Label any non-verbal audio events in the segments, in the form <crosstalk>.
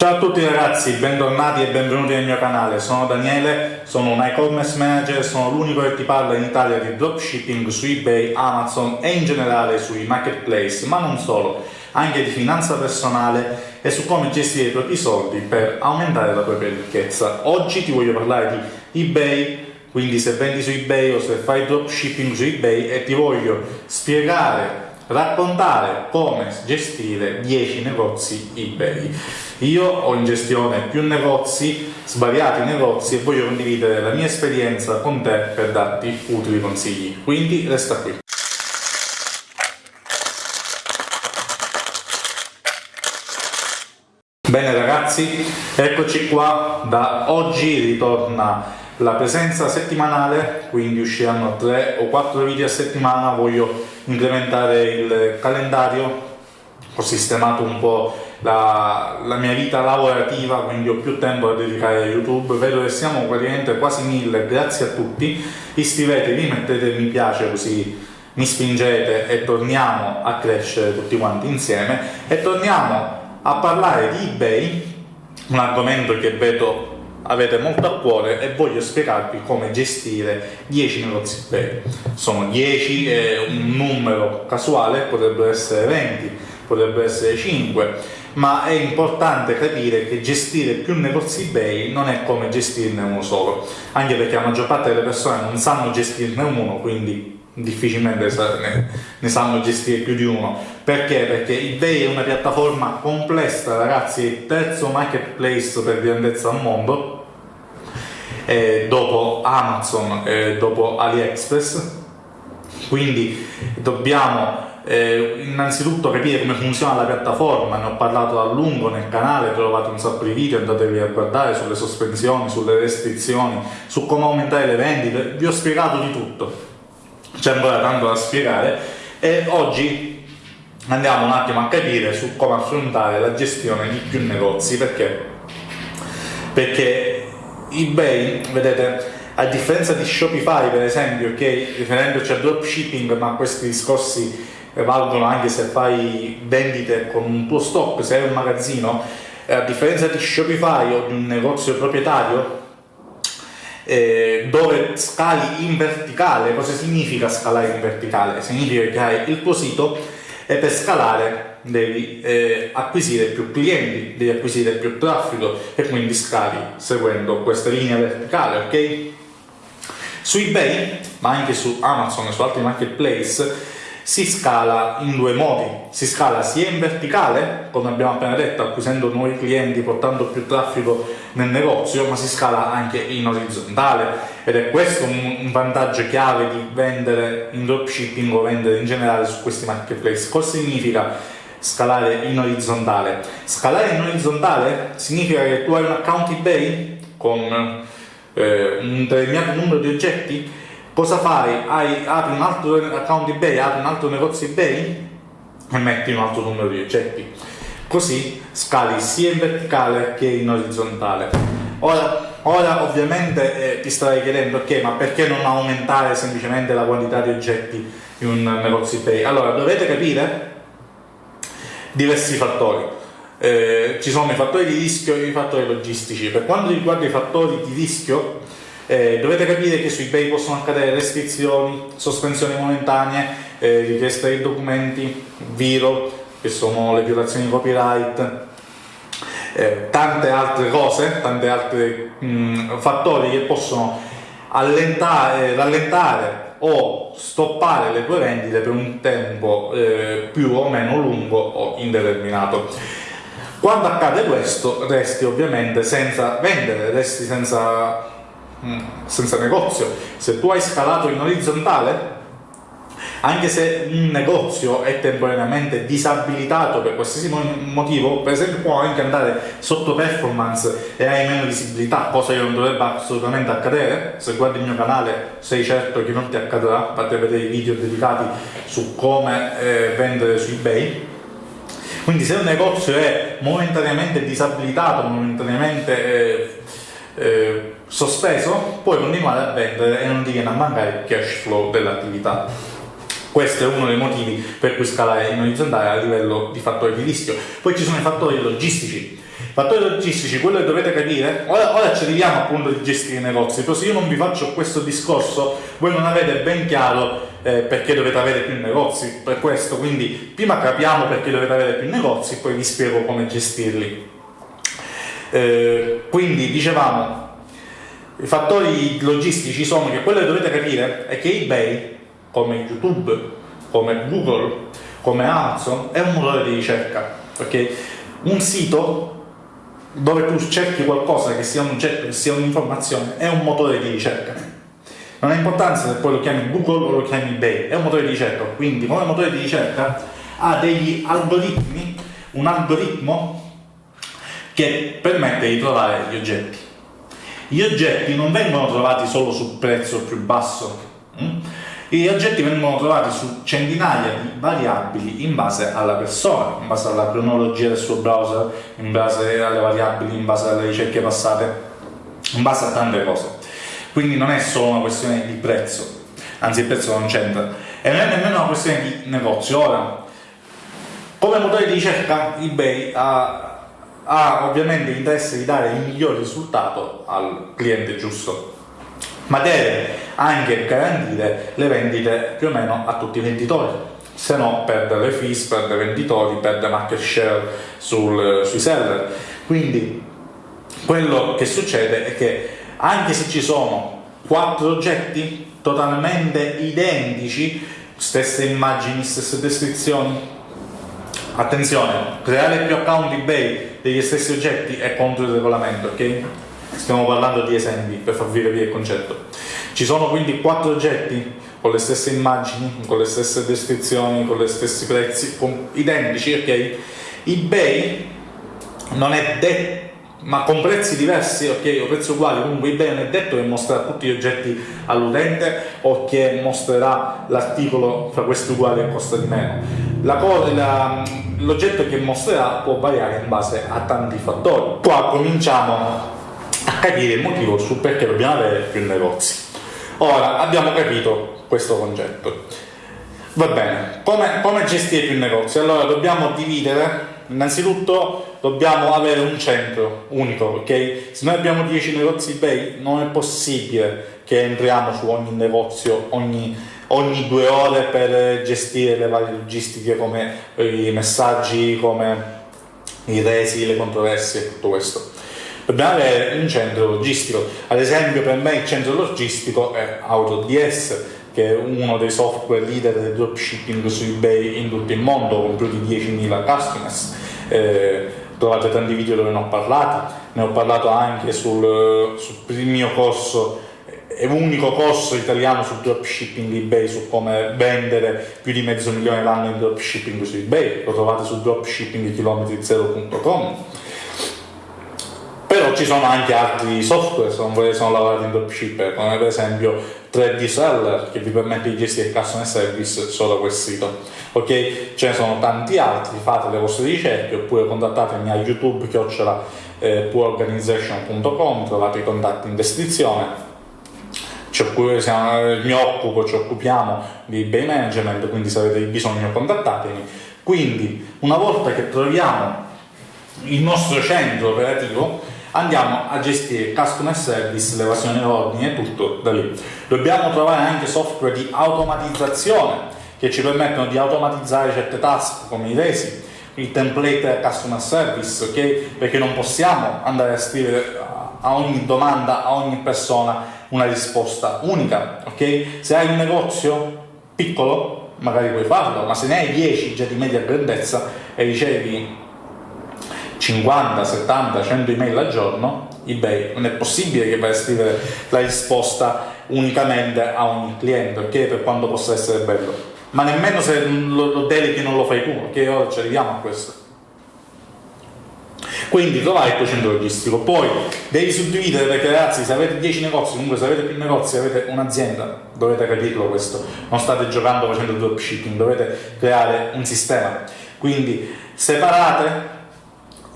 Ciao a tutti ragazzi, bentornati e benvenuti nel mio canale, sono Daniele, sono un e-commerce manager, sono l'unico che ti parla in Italia di dropshipping su eBay, Amazon e in generale sui marketplace, ma non solo, anche di finanza personale e su come gestire i propri soldi per aumentare la propria ricchezza. Oggi ti voglio parlare di eBay, quindi se vendi su eBay o se fai dropshipping su eBay e ti voglio spiegare raccontare come gestire 10 negozi eBay. Io ho in gestione più negozi, svariati negozi e voglio condividere la mia esperienza con te per darti utili consigli, quindi resta qui. Bene ragazzi, eccoci qua, da oggi ritorna la presenza settimanale, quindi usciranno 3 o 4 video a settimana, voglio incrementare il calendario, ho sistemato un po' la, la, mia vita lavorativa, quindi ho più tempo da dedicare a YouTube, vedo che siamo praticamente quasi mille, grazie a tutti, iscrivetevi, mettete mi piace così mi spingete e torniamo a crescere tutti quanti insieme. E torniamo a parlare di eBay, un argomento che vedo avete molto a cuore e voglio spiegarvi come gestire 10 negozi eBay. Sono 10, è un numero casuale, potrebbero essere 20, potrebbero essere 5, ma è importante capire che gestire più negozi eBay non è come gestirne uno solo, anche perché la maggior parte delle persone non sanno gestirne uno, quindi difficilmente ne, ne, sanno gestire più di uno. Perché? Perché eBay è una piattaforma complessa, ragazzi, il terzo marketplace per grandezza al mondo, eh, dopo Amazon e dopo AliExpress quindi dobbiamo eh, innanzitutto capire come funziona la piattaforma, ne ho parlato a lungo nel canale, trovate un sacco di video, andatevi a guardare sulle sospensioni, sulle restrizioni, su come aumentare le vendite, vi ho spiegato di tutto, c'è ancora tanto da spiegare. E oggi andiamo un attimo a capire su come affrontare la gestione di più negozi perché, perché eBay, vedete, a differenza di Shopify per esempio, che riferendoci al dropshipping, ma questi discorsi valgono anche se fai vendite con un tuo stock, se hai un magazzino, a differenza di Shopify o di un negozio proprietario, eh, dove scali in verticale, cosa significa scalare in verticale? Significa che hai il tuo sito e per scalare devi eh, acquisire più clienti, devi acquisire più traffico e quindi scali seguendo questa linea verticale, ok? Su eBay, ma anche su Amazon e su altri marketplace, si scala in due modi, si scala sia in verticale, come abbiamo appena detto, acquisendo nuovi clienti, portando più traffico nel negozio, ma si scala anche in orizzontale ed è questo un vantaggio chiave di vendere in dropshipping o vendere in generale su questi marketplace. Cosa significa scalare in orizzontale? Scalare in orizzontale significa che tu hai un account eBay con eh, un determinato numero di oggetti cosa fai? Hai, apri un altro account eBay, apri un altro negozio eBay e metti un altro numero di oggetti. Così scali sia in verticale che in orizzontale. Ora, ora ovviamente eh, ti starai chiedendo ok, ma perché non aumentare semplicemente la quantità di oggetti in un negozio eBay? Allora, dovete capire diversi fattori. Eh, ci sono i fattori di rischio e i fattori logistici. Per quanto riguarda i fattori di rischio, eh, dovete capire che su eBay possono accadere restrizioni, sospensioni momentanee, eh, richiesta dei documenti, viro, che sono le violazioni di copyright, eh, tante altre cose, tanti altri mh, fattori che possono allentare, rallentare o stoppare le tue vendite per un tempo eh, più o meno lungo o indeterminato. Quando accade questo resti ovviamente senza vendere, resti senza Mm. Senza negozio. Se tu hai scalato in orizzontale, anche se un negozio è temporaneamente disabilitato per qualsiasi motivo, per esempio può anche andare sotto performance e hai meno visibilità, cosa che non dovrebbe assolutamente accadere. Se guardi il mio canale sei certo che non ti accadrà, fate vedere i video dedicati su come eh, vendere su eBay. Quindi se un negozio è momentaneamente disabilitato, momentaneamente eh, eh, sospeso, puoi continuare a vendere e non ti viene a mancare il cash flow dell'attività. Questo è uno dei motivi per cui scalare in orizzontale a livello di fattori di rischio. Poi ci sono i fattori logistici. Fattori logistici, quello che dovete capire, ora, ora ci arriviamo appunto di gestire i negozi, però se io non vi faccio questo discorso, voi non avete ben chiaro eh, perché dovete avere più negozi, per questo, quindi prima capiamo perché dovete avere più negozi, poi vi spiego come gestirli. Eh, quindi dicevamo, i fattori logistici sono che quello che dovete capire è che eBay, come YouTube, come Google, come Amazon, è un motore di ricerca, perché un sito dove tu cerchi qualcosa che sia un oggetto, che sia un'informazione, è un motore di ricerca. Non ha importanza se poi lo chiami Google o lo chiami eBay, è un motore di ricerca, quindi come motore di ricerca ha degli algoritmi, un algoritmo che permette di trovare gli oggetti. Gli oggetti non vengono trovati solo sul prezzo più basso, hm? gli oggetti vengono trovati su centinaia di variabili in base alla persona, in base alla cronologia del suo browser, in base alle variabili, in base alle ricerche passate, in base a tante cose. Quindi non è solo una questione di prezzo, anzi il prezzo non c'entra, e non è nemmeno una questione di negozio. Ora, come motore di ricerca eBay ha, ha ovviamente l'interesse di dare il miglior risultato al cliente giusto ma deve anche garantire le vendite più o meno a tutti i venditori, se no perde le fees, perde venditori, perde market share sul, sui seller. Quindi quello che succede è che anche se ci sono quattro oggetti totalmente identici, stesse immagini, stesse descrizioni, attenzione, creare più account eBay degli stessi oggetti è contro il regolamento, ok? Stiamo parlando di esempi per farvi capire il concetto. Ci sono quindi quattro oggetti con le stesse immagini, con le stesse descrizioni, con gli stessi prezzi, identici, ok? eBay non è detto ma con prezzi diversi ok o prezzi uguali comunque eBay non è detto che mostrerà tutti gli oggetti all'utente o che mostrerà l'articolo fra questi uguali e costa di meno l'oggetto che mostrerà può variare in base a tanti fattori qua cominciamo a capire il motivo su perché dobbiamo avere più negozi. Ora abbiamo capito questo concetto. Va bene, come, come gestire più negozi? Allora dobbiamo dividere, innanzitutto dobbiamo avere un centro unico, ok? Se noi abbiamo 10 negozi eBay non è possibile che entriamo su ogni negozio ogni, ogni due ore per gestire le varie logistiche come i messaggi, come i resi, le controversie, tutto questo dobbiamo avere un centro logistico. Ad esempio per me il centro logistico è AutoDS, che è uno dei software leader del dropshipping su eBay in tutto il mondo, con più di 10.000 customers. Eh, trovate tanti video dove ne ho parlato, ne ho parlato anche sul, sul mio corso è l'unico corso italiano sul dropshipping eBay, su come vendere più di mezzo milione l'anno in dropshipping su eBay, lo trovate su dropshippingchilometri0.com però ci sono anche altri software se non volete sono lavorati in dropshipper come per esempio 3D Seller che vi permette di gestire il customer service solo quel sito. Ok? Ce ne sono tanti altri fate le vostre ricerche oppure contattatemi a youtube chiocciola eh, trovate i contatti in descrizione. Siamo, mi occupo, ci occupiamo di eBay management quindi se avete bisogno contattatemi. Quindi una volta che troviamo il nostro centro operativo andiamo a gestire customer service, l'evasione ordini e tutto da lì. Dobbiamo trovare anche software di automatizzazione che ci permettono di automatizzare certe task come i resi, il template customer service, ok? Perché non possiamo andare a scrivere a ogni domanda, a ogni persona una risposta unica, ok? Se hai un negozio piccolo, magari puoi farlo, ma se ne hai 10 già di media grandezza e ricevi 50, 70, 100 email al giorno, eBay non è possibile che vai a scrivere la risposta unicamente a ogni cliente, ok? Per quanto possa essere bello. Ma nemmeno se lo, lo deleghi non lo fai tu, ok? Ora ci arriviamo a questo. Quindi trovare il tuo centro logistico, poi devi suddividere perché ragazzi se avete 10 negozi, comunque se avete più negozi, avete un'azienda, dovete capirlo questo, non state giocando facendo dropshipping, dovete creare un sistema. Quindi separate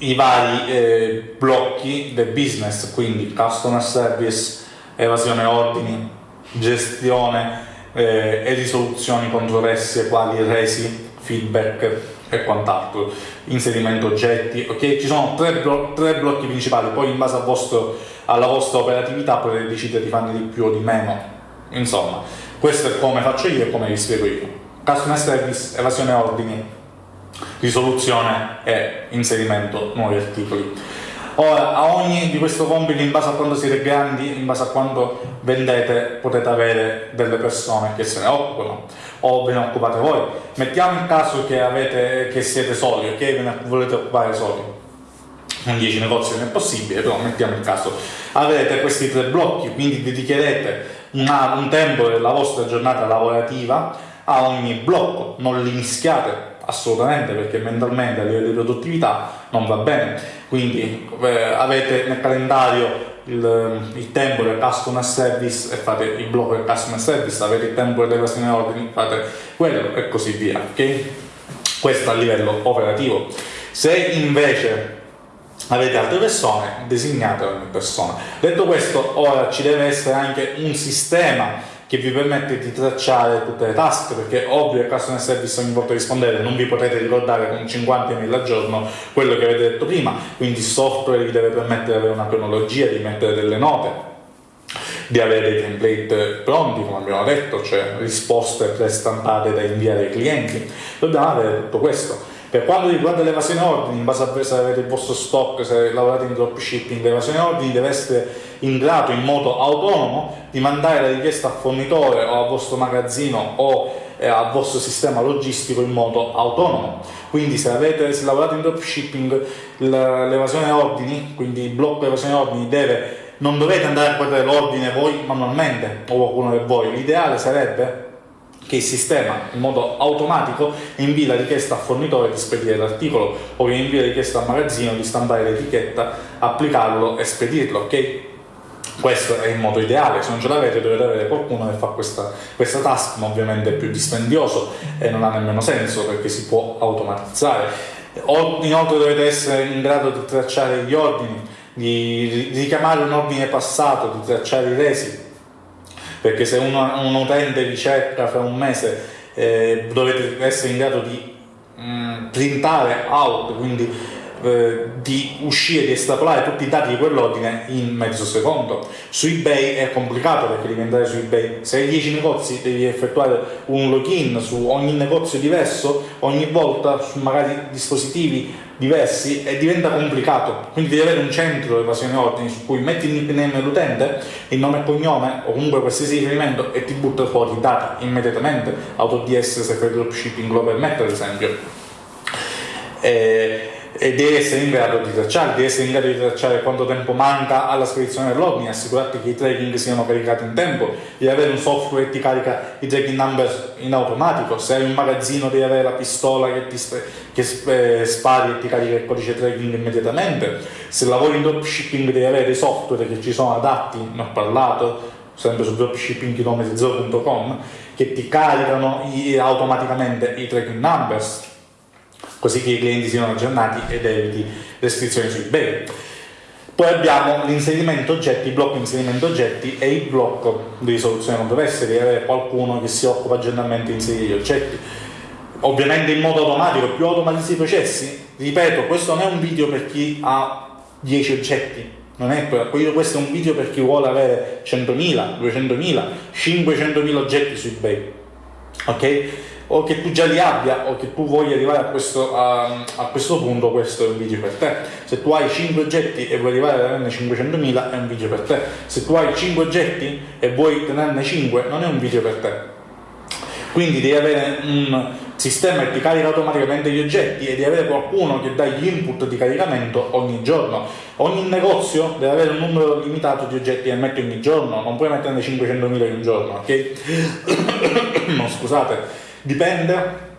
i vari eh, blocchi del business, quindi customer service, evasione ordini, gestione eh, e risoluzioni controversie quali resi, feedback, e quant'altro, inserimento oggetti, ok? Ci sono tre, blo tre blocchi principali, poi in base vostro, alla vostra operatività potete decidere di farne di più o di meno. Insomma, questo è come faccio io e come vi spiego io. Customer service, evasione ordini, risoluzione e inserimento nuovi articoli. Ora, a ogni di questo compito, in base a quando siete grandi, in base a quando vendete, potete avere delle persone che se ne occupano o ve ne occupate voi. Mettiamo il caso che, avete, che siete soli, ok? Ve ne volete occupare soli. Con 10 negozi non è possibile, però mettiamo il caso. Avete questi tre blocchi, quindi dedicherete una, un tempo della vostra giornata lavorativa a ogni blocco, non li mischiate assolutamente perché mentalmente a livello di produttività non va bene. Quindi eh, avete nel calendario il, il, tempo del customer service e fate il blocco del customer service avete il tempo dell'evasione ordini fate quello e così via ok? Questo a livello operativo. Se invece avete altre persone designate ogni persona. Detto questo ora ci deve essere anche un sistema che vi permette di tracciare tutte le task, perché ovvio che customer service ogni volta rispondete, non vi potete ricordare con 50 email al giorno quello che avete detto prima, quindi il software vi deve permettere di avere una cronologia, di mettere delle note, di avere dei template pronti, come abbiamo detto, cioè risposte prestampate da inviare ai clienti. Dobbiamo avere tutto questo. Per quanto riguarda l'evasione ordini, in base a se avete il vostro stock, se lavorate in dropshipping, l'evasione ordini deve essere in grado in modo autonomo di mandare la richiesta al fornitore o al vostro magazzino o eh, al vostro sistema logistico in modo autonomo. Quindi se, avete, se lavorate in dropshipping l'evasione ordini, quindi il blocco evasione ordini deve non dovete andare a guardare l'ordine voi manualmente o qualcuno di voi, l'ideale sarebbe che il sistema in modo automatico invia la richiesta al fornitore di spedire l'articolo o che invia la richiesta al magazzino di stampare l'etichetta, applicarlo e spedirlo, ok? Questo è il modo ideale, se non ce l'avete dovete avere qualcuno che fa questa, questa task, ma ovviamente è più dispendioso e non ha nemmeno senso perché si può automatizzare. Inoltre dovete essere in grado di tracciare gli ordini, di richiamare un ordine passato, di tracciare i resi, perché se uno, un utente vi cerca fra un mese eh, dovete essere in grado di mh, mm, printare out, quindi eh, di uscire, di estrapolare tutti i dati di quell'ordine in mezzo secondo. Su eBay è complicato perché devi andare su eBay, se hai 10 negozi devi effettuare un login su ogni negozio diverso, ogni volta su magari dispositivi diversi e diventa complicato, quindi devi avere un centro di evasione ordini su cui metti il nickname dell'utente, il nome e cognome o comunque qualsiasi riferimento e ti butta fuori i dati immediatamente, AutoDS se fai dropshipping lo permette ad esempio. E e devi essere in grado di tracciare, devi essere in grado di tracciare quanto tempo manca alla spedizione dell'ordine, assicurarti che i tracking siano caricati in tempo, devi avere un software che ti carica i tracking number in automatico, se hai un magazzino devi avere la pistola che, ti che eh, spari e ti carica il codice tracking immediatamente, se lavori in dropshipping devi avere dei software che ci sono adatti, ne ho parlato, sempre su dropshippingchilometri0.com, che ti caricano i, automaticamente i tracking numbers così che i clienti siano aggiornati ed eviti restrizioni su eBay. Poi abbiamo l'inserimento oggetti, il blocco inserimento oggetti e il blocco di risoluzione controversie, devi avere qualcuno che si occupa generalmente di inserire gli oggetti. Ovviamente in modo automatico, più automatizzi i processi. Ripeto, questo non è un video per chi ha 10 oggetti, non è questo è un video per chi vuole avere 100.000, 200.000, 500.000 oggetti su eBay. Ok? O che tu già li abbia o che tu voglia arrivare a questo, a, a questo punto, questo è un video per te. Se tu hai 5 oggetti e vuoi arrivare ad averne 500.000 è un video per te. Se tu hai 5 oggetti e vuoi tenerne 5 non è un video per te. Quindi devi avere un sistema che ti carica automaticamente gli oggetti e devi avere qualcuno che dà gli input di caricamento ogni giorno. Ogni negozio deve avere un numero limitato di oggetti che metti ogni giorno, non puoi metterne 500.000 in un giorno, ok? <coughs> no, scusate Dipende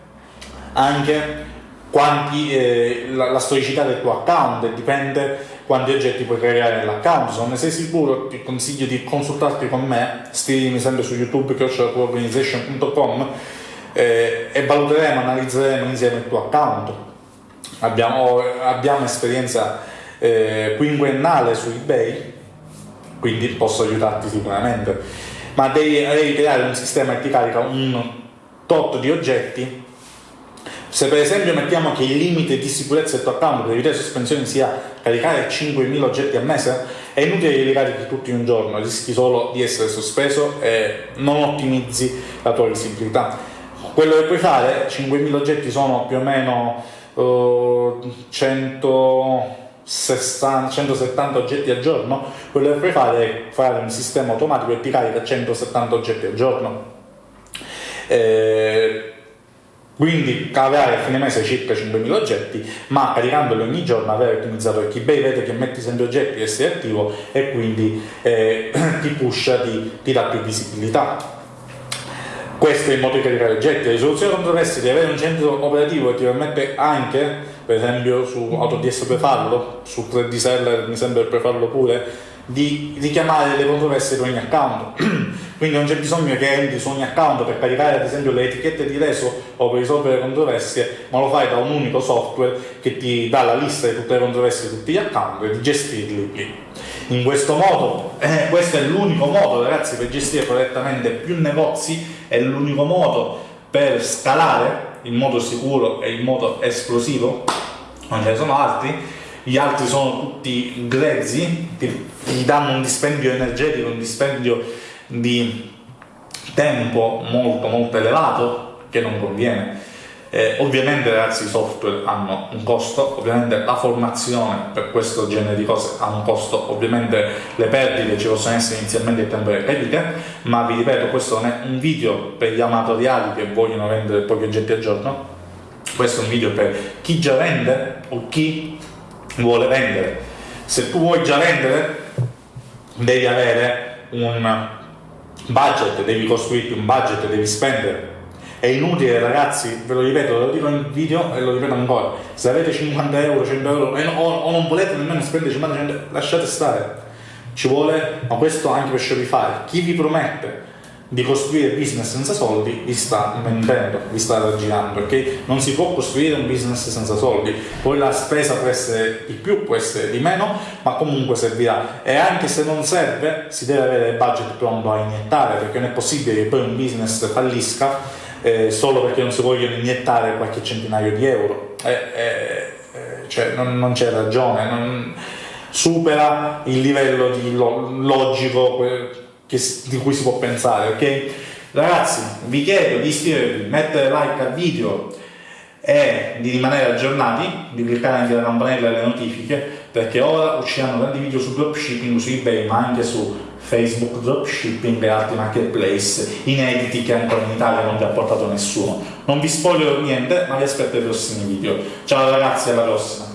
anche quanti, eh, la, la, storicità del tuo account, dipende quanti oggetti puoi creare nell'account. Se ne sei sicuro, ti consiglio di consultarti con me, scrivimi sempre su youtube organization.com eh, e valuteremo, analizzeremo insieme il tuo account. Abbiamo, abbiamo esperienza eh, quinquennale su eBay, quindi posso aiutarti sicuramente, ma devi, devi creare un sistema che ti carica un tot di oggetti Se per esempio mettiamo che il limite di sicurezza del account per evitare sospensioni sia caricare 5.000 oggetti al mese, è inutile che li carichi tutti in un giorno, rischi solo di essere sospeso e non ottimizzi la tua visibilità. Quello che puoi fare, 5.000 oggetti sono più o meno uh, 160, 170 oggetti al giorno, quello che puoi fare è fare un sistema automatico che ti carica 170 oggetti al giorno. Eh, quindi avrai a fine mese circa 5.000 oggetti, ma caricandoli ogni giorno avrai ottimizzato il keybay, vede che metti sempre oggetti e sei attivo e quindi eh, <clears throat> ti pusha, ti, ti dà più visibilità. Questo è il modo di caricare oggetti. La risoluzione controversia di avere un centro operativo che ti permette anche, per esempio su AutoDS puoi farlo, su 3D Seller mi sembra che puoi farlo pure, di richiamare le controversie per ogni account. <clears throat> Quindi non c'è bisogno che entri su ogni account per caricare ad esempio le etichette di reso o per risolvere controversie, ma lo fai da un unico software che ti dà la lista di tutte le controversie di tutti gli account e di gestirli lì. In questo modo, eh, questo è l'unico modo ragazzi per gestire correttamente più negozi, è l'unico modo per scalare in modo sicuro e in modo esplosivo, non ce ne sono altri, gli altri sono tutti grezzi, ti, ti danno un dispendio energetico, un dispendio di tempo molto molto elevato che non conviene. Eh, ovviamente ragazzi i software hanno un costo, ovviamente la formazione per questo genere di cose ha un costo, ovviamente le perdite ci possono essere inizialmente il tempo delle perdite, ma vi ripeto questo non è un video per gli amatoriali che vogliono vendere pochi oggetti al giorno, questo è un video per chi già vende o chi vuole vendere. Se tu vuoi già vendere devi avere un budget, devi costruirti un budget, devi spendere. È inutile ragazzi, ve lo ripeto, lo dico in video e lo ripeto ancora, se avete 50 euro, 100 euro no, o, non volete nemmeno spendere 50 euro, lasciate stare. Ci vuole, ma questo anche per Shopify, chi vi promette di costruire business senza soldi vi sta mentendo, vi sta raggirando, perché non si può costruire un business senza soldi, poi la spesa può essere di più, può essere di meno, ma comunque servirà. E anche se non serve si deve avere il budget pronto a iniettare, perché non è possibile che poi un business fallisca eh, solo perché non si vogliono iniettare qualche centinaio di euro, eh, eh, eh cioè non, non c'è ragione, non, supera il livello logico che, di cui si può pensare, ok? Ragazzi, vi chiedo di iscrivervi, mettere like al video e di rimanere aggiornati, di cliccare anche la campanella delle notifiche, perché ora usciranno tanti video su dropshipping, su eBay, ma anche su Facebook dropshipping e altri marketplace inediti che ancora in Italia non vi ha portato nessuno. Non vi spoilerò niente, ma vi aspetto ai prossimi video. Ciao ragazzi, alla prossima!